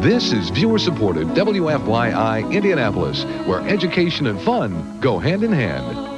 This is viewer-supported WFYI Indianapolis, where education and fun go hand in hand.